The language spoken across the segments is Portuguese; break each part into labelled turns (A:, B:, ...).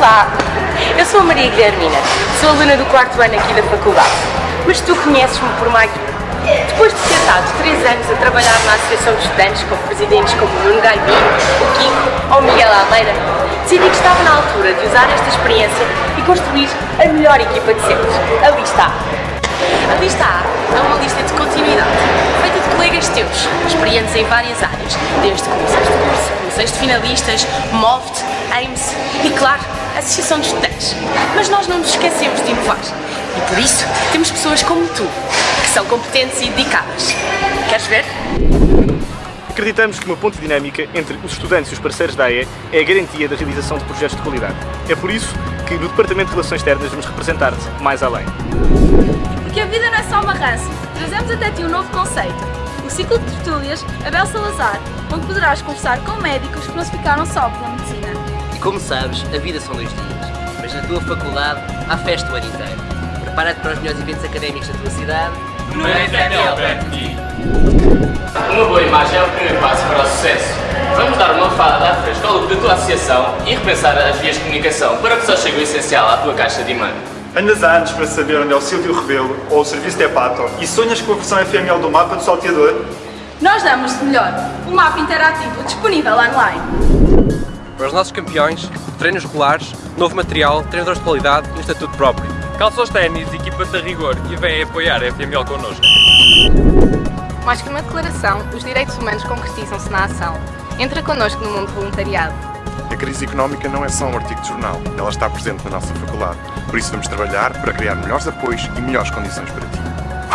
A: Olá, eu sou a Maria Guilhermina, sou aluna do quarto ano aqui da faculdade, mas tu conheces-me por mais... Depois de ter estado 3 anos a trabalhar na Associação de Estudantes com presidentes como Nuno Gaibinho, o Kiko ou Miguel Almeida, decidi que estava na altura de usar esta experiência e construir a melhor equipa de sempre. Ali está. A lista A é uma lista de continuidade, feita de colegas teus, experientes em várias áreas, desde comissões de curso, comissões de finalistas, MOVT, AIMS e, claro, Associação de Estudantes. Mas nós não nos esquecemos de inovar. E por isso temos pessoas como tu, que são competentes e dedicadas. Queres ver?
B: Acreditamos que uma ponte dinâmica entre os estudantes e os parceiros da AE é a garantia da realização de projetos de qualidade. É por isso que no Departamento de Relações Externas vamos representar-te mais além.
C: Porque a vida não é só uma ranço. Trazemos até ti um novo conceito. O ciclo de tertúlias Abel Salazar, onde poderás conversar com médicos que não se ficaram só pela medicina.
D: Como sabes, a vida são dois dias, mas na tua faculdade há festa o ano inteiro. Prepara-te para os melhores eventos académicos da tua cidade.
E: No de ti. Uma boa imagem é o primeiro passo para o sucesso. Vamos dar uma fada à fresca ao look da tua associação e repensar as vias de comunicação para que só chegue o essencial à tua caixa de imã.
F: Andas há anos para saber onde é o Silvio Rebelo ou o Serviço de Hepato e sonhas com a versão FML do mapa do salteador?
C: Nós damos de melhor. Um mapa interativo disponível online.
G: Para os nossos campeões, treinos regulares, novo material, treinadores de qualidade e um estatuto próprio.
H: Calça os ténis, equipa-te a rigor e vem apoiar a FML connosco.
I: Mais que uma declaração, os direitos humanos concretizam-se na ação. Entra connosco no mundo voluntariado.
J: A crise económica não é só um artigo de jornal, ela está presente na nossa faculdade. Por isso vamos trabalhar para criar melhores apoios e melhores condições para ti.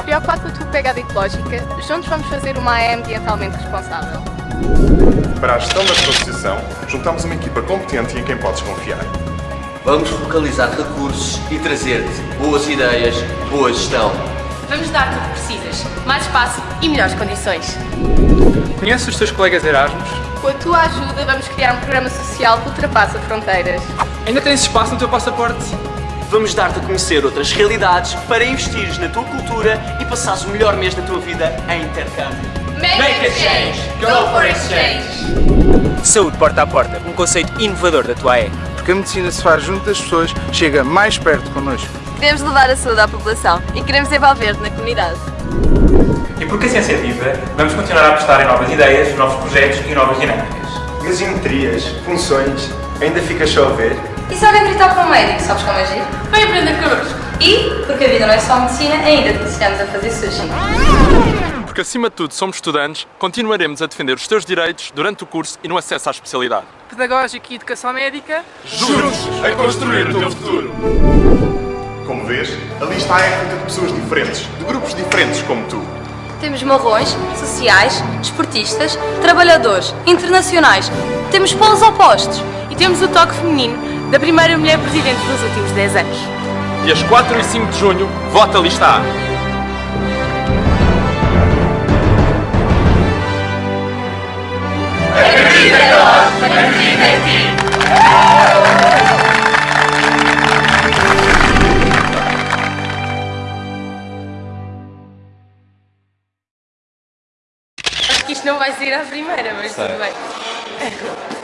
I: Preocupado com a tua pegada ecológica, juntos vamos fazer uma AE ambientalmente responsável.
J: Para a gestão da tua associação, juntamos uma equipa competente e em quem podes confiar.
D: Vamos focalizar recursos e trazer-te boas ideias, boa gestão.
A: Vamos dar-te o que precisas, mais espaço e melhores condições.
H: Conheces os teus colegas Erasmus?
I: Com a tua ajuda, vamos criar um programa social que ultrapassa fronteiras.
H: Ainda tens espaço no teu passaporte?
K: Vamos dar-te a conhecer outras realidades para investires na tua cultura e passares o melhor mês da tua vida em intercâmbio.
C: Make a change! Go for exchange!
L: Saúde porta a porta, um conceito inovador da tua AE.
M: Porque a medicina se faz junto das pessoas, chega mais perto connosco.
N: Queremos levar a saúde à população e queremos envolver-te na comunidade.
O: E porque a ciência é viva, vamos continuar a apostar em novas ideias, novos projetos e novas dinâmicas.
F: Gasometrias, funções, ainda ficas só a ver?
N: E se alguém gritar para um médico, sabes como agir?
A: Vem aprender connosco.
N: E, porque a vida não é só medicina, ainda te ensinamos a fazer sushi.
H: Porque acima de tudo somos estudantes, continuaremos a defender os teus direitos durante o curso e no acesso à especialidade.
I: Pedagógica e educação médica.
J: Juntos a construir o teu futuro. Como vês, ali está a feita de pessoas diferentes, de grupos diferentes como tu.
N: Temos marrões, sociais, esportistas, trabalhadores, internacionais. Temos polos opostos.
A: E temos o toque feminino da primeira mulher presidente dos últimos 10 anos.
H: Dias 4 e 5 de junho, vota lista A.
A: Acho que isto não vai sair à primeira, mas tudo bem.